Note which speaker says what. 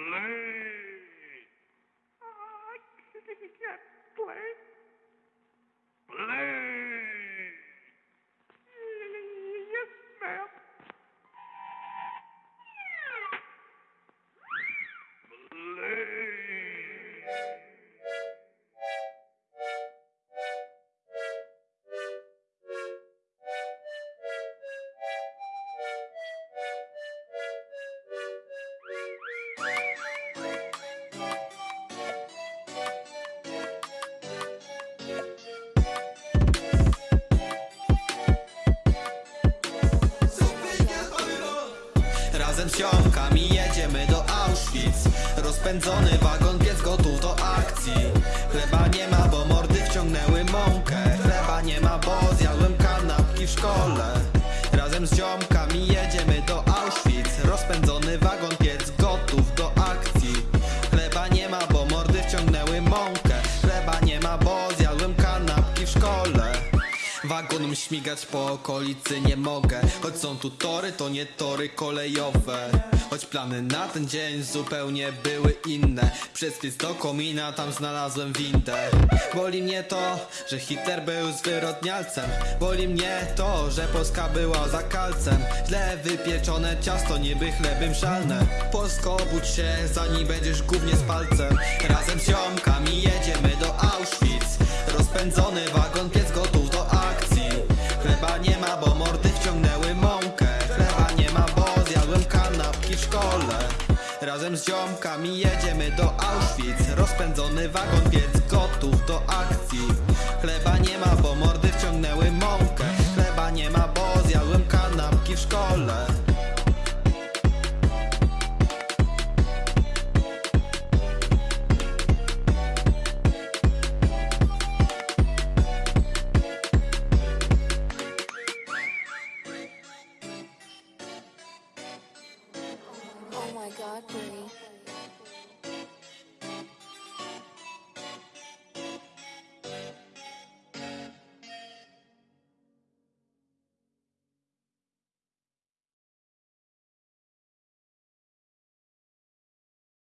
Speaker 1: I can't play.
Speaker 2: Razem z ziomkami jedziemy do Auschwitz. Rozpędzony wagon, pies gotów do akcji. Chleba nie ma, bo mordy wciągnęły mąkę. Chleba nie ma, bo zjadłem kanapki w szkole. Razem z ziomkami jedziemy do Wagonom śmigać po okolicy nie mogę. Choć są tu tory, to nie tory kolejowe. Choć plany na ten dzień zupełnie były inne. Przez piec do komina tam znalazłem windę. Boli mnie to, że Hitler był zwyrodnialcem. Boli mnie to, że Polska była za kalcem. Źle wypieczone ciasto, niby chleby mszalne Polsko obudź się, zanim będziesz głównie z palcem. Razem z ziomkami jedziemy nie ma, bo mordy wciągnęły mąkę. Chleba nie ma, bo zjadłem kanapki w szkole. Razem z ziomkami jedziemy do Auschwitz. Rozpędzony wagon, piec gotów do akcji. Chleba nie ma, bo mordy wciągnęły mąkę
Speaker 3: god, Brie.